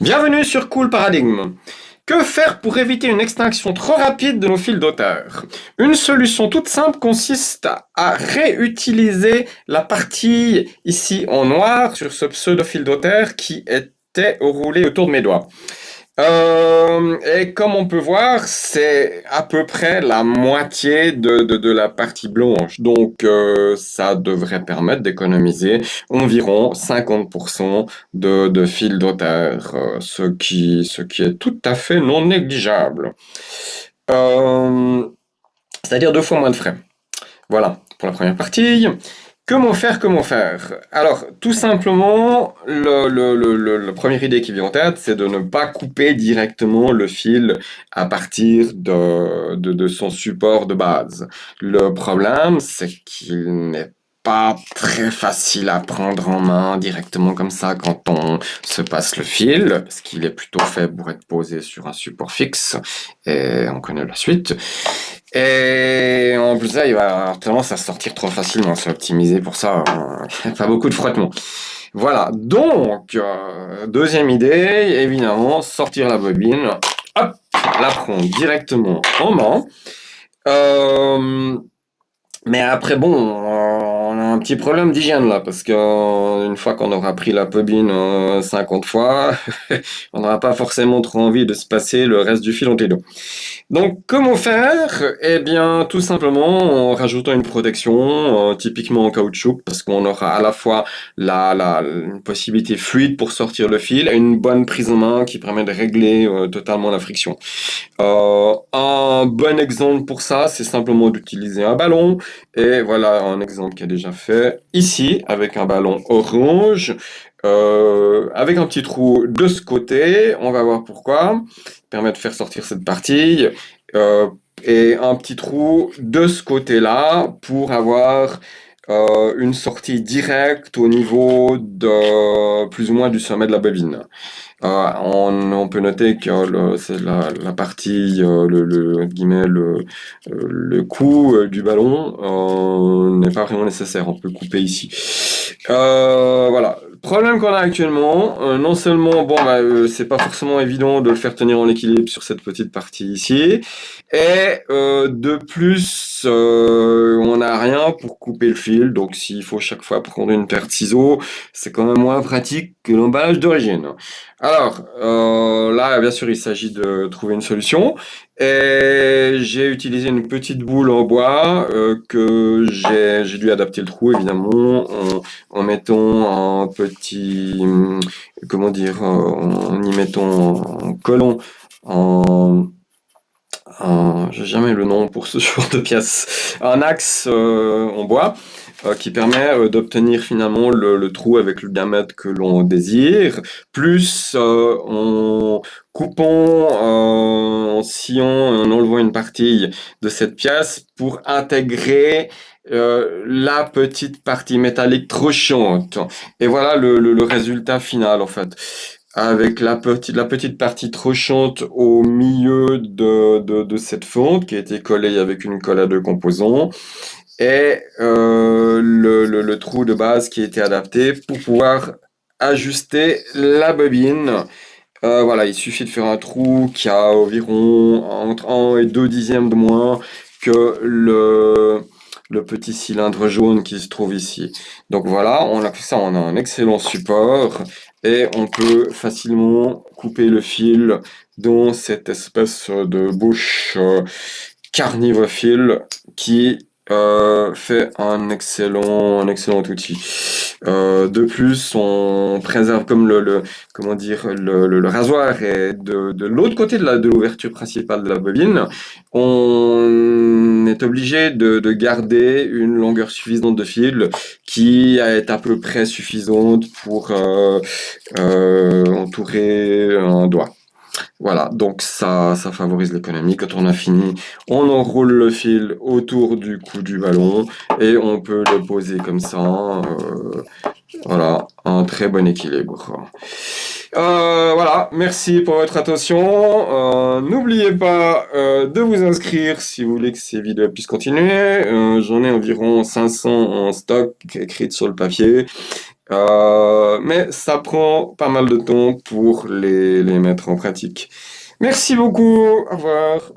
Bienvenue sur Cool Paradigme. Que faire pour éviter une extinction trop rapide de nos fils d'auteur Une solution toute simple consiste à réutiliser la partie ici en noir sur ce pseudo fil d'auteur qui était roulé autour de mes doigts. Euh, et comme on peut voir, c'est à peu près la moitié de, de, la partie blanche. Donc, euh, ça devrait permettre d'économiser environ 50% de, de fil d'auteur, euh, ce, qui, ce qui est tout à fait non négligeable. C'est-à-dire deux fois moins de frais. Voilà pour la première partie. Comment faire, comment faire? Alors, tout simplement, le, le, la première idée qui vient en tête, c'est de ne pas couper directement le fil à partir de, son support de base. Le problème, c'est qu'il n'est pas très facile à prendre en main directement comme ça quand on se passe le fil, parce qu'il est plutôt fait pour être posé sur un support fixe, et on connaît la suite. Et en plus, ça, il va avoir tendance à sortir trop facilement. C'est optimisé pour ça. Hein. Pas beaucoup de frottement. Voilà. Donc, euh, deuxième idée, évidemment, sortir la bobine. Hop, la prendre directement en main. Euh, mais après, bon, a un petit problème d'hygiène là, parce que euh, une fois qu'on aura pris la bobine 50 fois, on n'aura pas forcément trop envie de se passer le reste du fil en télo. Donc, comment faire? Eh bien, tout simplement en rajoutant une protection, euh, typiquement en caoutchouc, parce qu'on aura à la fois la, la une possibilité fluide pour sortir le fil et une bonne prise en main qui permet de régler euh, totalement la friction. Euh, un bon exemple pour ça, c'est simplement d'utiliser un ballon. Et voilà un exemple qui est déjà fait ici, avec un ballon orange. Euh, avec un petit trou de ce côté, on va voir pourquoi, permet de faire sortir cette partie, euh, et un petit trou de ce côté-là pour avoir euh, une sortie directe au niveau de plus ou moins du sommet de la bobine. Euh, on, peut noter que c'est la, partie, euh, le, le, le coup du ballon n'est pas vraiment nécessaire, on peut couper ici. voilà, problème qu'on a actuellement, euh, non seulement, bon, bah, euh, c'est pas forcément évident de le faire tenir en équilibre sur cette petite partie ici, et euh, de plus, on n'a rien pour couper le fil, donc s'il faut chaque fois prendre une paire de ciseaux, c'est quand même moins pratique que l'emballage d'origine. Alors, là, bien sûr, il s'agit de trouver une solution, et j'ai utilisé une petite boule en bois que j'ai dû adapter le trou, évidemment, en, en mettant un petit, comment dire, en y mettant un colon en j'ai jamais le nom pour ce genre de pièce, un axe euh, en bois euh, qui permet euh, d'obtenir finalement le, trou avec le diamètre que l'on désire, plus en coupant, en sciant, en enlevant une partie de cette pièce pour intégrer la petite partie métallique trop. Et voilà le, le résultat final en fait. Avec la petite, la petite partie tranchante au milieu de, de, de, cette fonte qui a été collée avec une colle à deux composants. Et euh, le, trou de base qui été adapté pour pouvoir ajuster la bobine. Euh, voilà, il suffit de faire un trou qui a environ entre 1 et 2 dixièmes de moins que le, petit cylindre jaune qui se trouve ici. Donc voilà, on a ça, on a un excellent support et on peut facilement couper le fil dans cette espèce de bouche euh, carnivophile qui euh, fait un excellent, un excellent outil. Euh, de plus, on préserve comme le, comment dire le, rasoir est de, de l'autre côté de l'ouverture principale de la bobine. On est obligé de, de, garder une longueur suffisante de fil qui est à peu près suffisante pour euh, euh entourer un doigt. Voilà, donc ça, ça favorise l'économie. Quand on a fini, on enroule le fil autour du cou du ballon et on peut le poser comme ça. Euh, voilà, un très bon équilibre. Euh, voilà, merci pour votre attention. Euh, n'oubliez pas de vous inscrire si vous voulez que ces vidéos puissent continuer. J'en ai environ 500 en stock écrites sur le papier. Euh, mais ça prend pas mal de temps pour les, les mettre en pratique. Merci beaucoup, au revoir.